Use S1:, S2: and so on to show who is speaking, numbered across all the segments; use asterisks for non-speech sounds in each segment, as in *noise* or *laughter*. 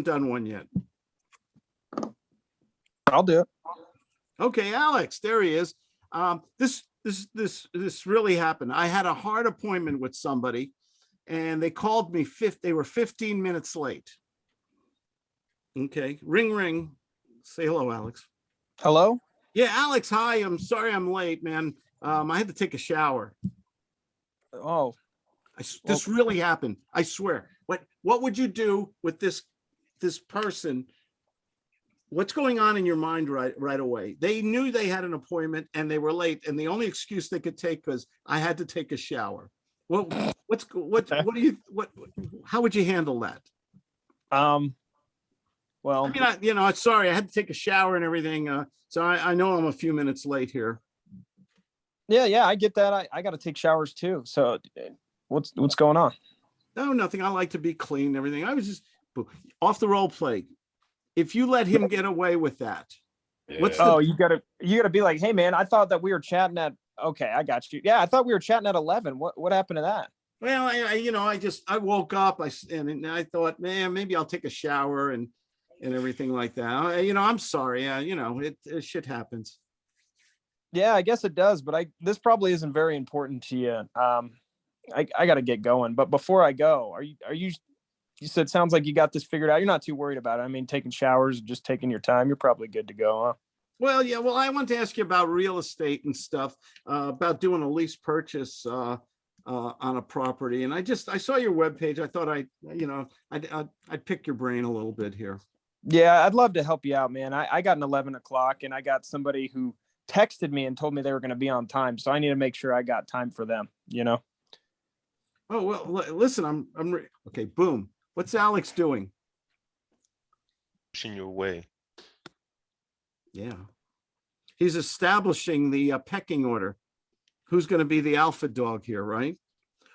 S1: done one yet.
S2: I'll do it.
S1: Okay, Alex, there he is. Um, this, this, this, this really happened. I had a hard appointment with somebody and they called me fifth, they were fifteen minutes late. Okay, ring, ring. Say hello, Alex.
S2: Hello?
S1: Yeah, Alex, hi. I'm sorry I'm late, man. Um, I had to take a shower.
S2: Oh,
S1: I this really happened. I swear. What, what would you do with this, this person? What's going on in your mind right, right away? They knew they had an appointment and they were late and the only excuse they could take was I had to take a shower. What, what's, *laughs* what, what do you, what, how would you handle that?
S2: um, well,
S1: I
S2: well,
S1: mean, I, you know, sorry, I had to take a shower and everything. Uh, so I, I know I'm a few minutes late here.
S2: yeah, yeah, I get that. I, I gotta take showers too. So what's, what's going on?
S1: No, nothing. I like to be clean and everything. I was just off the role play. If you let him get away with that, What's the-
S2: Oh, you gotta, you gotta be like, hey, man, I thought that we were chatting at, okay, I got you. Yeah, I thought we were chatting at eleven. What, what happened to that?
S1: well, I, I, you know, I just, I woke up, I, s- and I thought, man, maybe I'll take a shower and, and everything like that. I- You know, I'm sorry. Uh, you know, it, it shit happens.
S2: Yeah, I guess it does, but I, this probably isn't very important to you. Um, I, I gotta get going, but before I go, are you, are you, you said, sounds like you got this figured out. You're not too worried about it. I mean, taking showers, just taking your time, you're probably good to go, huh?
S1: Well, yeah, well, I want to ask you about real estate and stuff, uh, about doing a lease purchase, uh, uh, on a property. And I just, I saw your webpage. I thought I, you know, I'd, I'd, I'd pick your brain a little bit here.
S2: Yeah, I'd love to help you out, man. I, I got an 11 o'clock and I got somebody who texted me and told me they were going to be on time. So I need to make sure I got time for them, you know?
S1: Oh, well, listen, I'm, I'm, okay, boom. What's Alex doing?
S3: pushing your way.
S1: Yeah. He's establishing the uh, pecking order. Who's going to be the alpha dog here, right?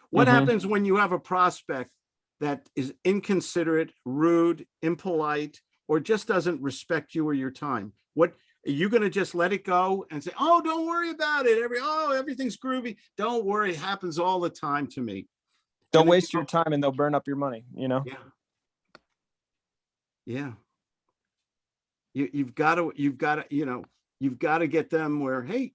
S1: What
S2: Mhm.
S1: happens when you have a prospect that is inconsiderate, rude, impolite, or just doesn't respect you or your time? What, are you going to just let it go and say, oh, don't worry about it. Every, oh, everything's groovy. Don't worry. It happens all the time to me.
S2: Don't
S1: then
S2: waste your time and they'll burn up your money, you know?
S1: Yeah. Yeah. You, you've got to, you've got to, you know, you've got to get them where, hey,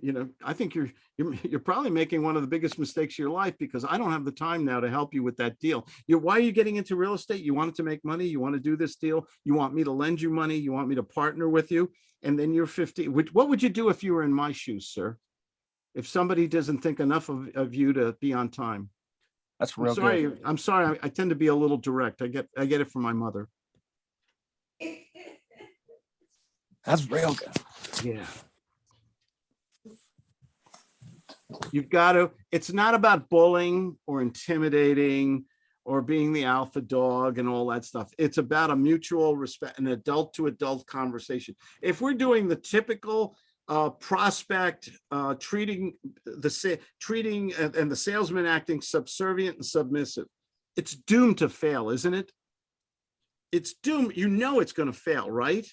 S1: you know, I think you're, you're, you're probably making one of the biggest mistakes of your life because I don't have the time now to help you with that deal. You, why are you getting into real estate? You wanted to make money. You want to do this deal. You want me to lend you money. You want me to partner with you. And then you're 50. Which, what would you do if you were in my shoes, sir? If somebody doesn't think enough of, of you to be on time?
S2: That's
S1: I'm
S2: real
S1: sorry,
S2: good.
S1: I'm sorry, I- I tend to be a little direct. I get, I get it from my mother.
S2: That's real good.
S1: Yeah. You've got to, it's not about bullying or intimidating or being the alpha dog and all that stuff. It's about a mutual respect, an adult to adult conversation. If we're doing the typical uh, prospect, uh, treating the, treating and and the salesman acting subservient and submissive, it's doomed to fail, isn't it? It's doomed, you know it's going to fail, right?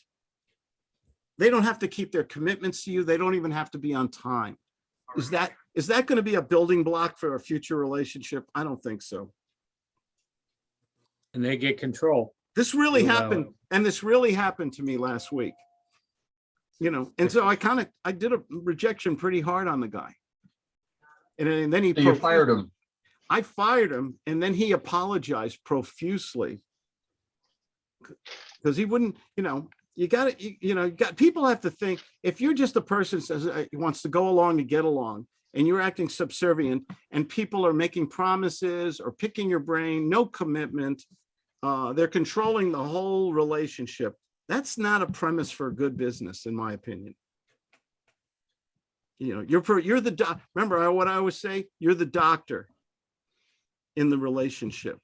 S1: They don't have to keep their commitments to you. They don't even have to be on time. Is that, is that going to be a building block for a future relationship? I don't think so.
S4: and they get control.
S1: This really happened, and this really happened to me last week. You know, and so I kind of, I did a rejection pretty hard on the guy. And then- and then he.
S5: So You fired him.
S1: I fired him and then he apologized profusely. Because he wouldn't, you know, you gotta, you, you know, you got, people have to think, if you're just a person says, uh, wants to go along to get along, and you're acting subservient, and people are making promises or picking your brain, no commitment, uh, they're controlling the whole relationship. That's not a premise for a good business, in my opinion. You know, you're, you're the doc, remember what I always say, you're the doctor in the relationship.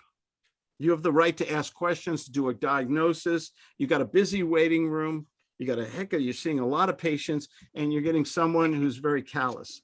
S1: You have the right to ask questions, to do a diagnosis. You got a busy waiting room. You got a heck of, you're seeing a lot of patients and you're getting someone who's very callous.